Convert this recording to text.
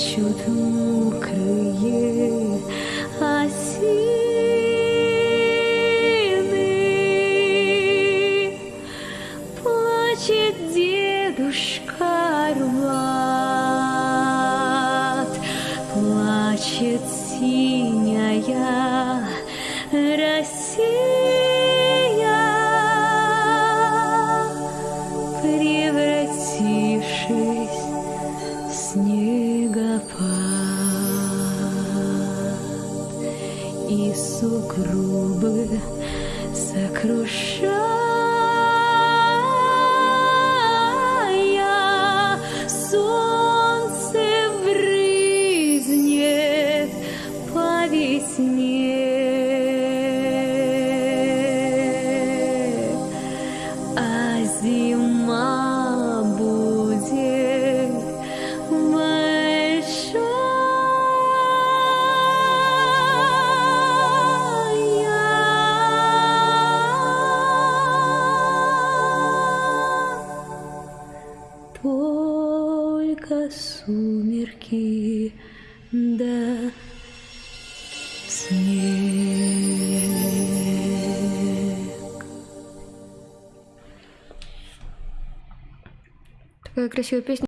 плачут мокрые осины. Плачет дедушка Арбат, плачет синяя Россия, превратившись в снегопад и сугробы сокрушая, солнце брызнет по весне, а зима Только сумерки да снег. Такая красивая песня.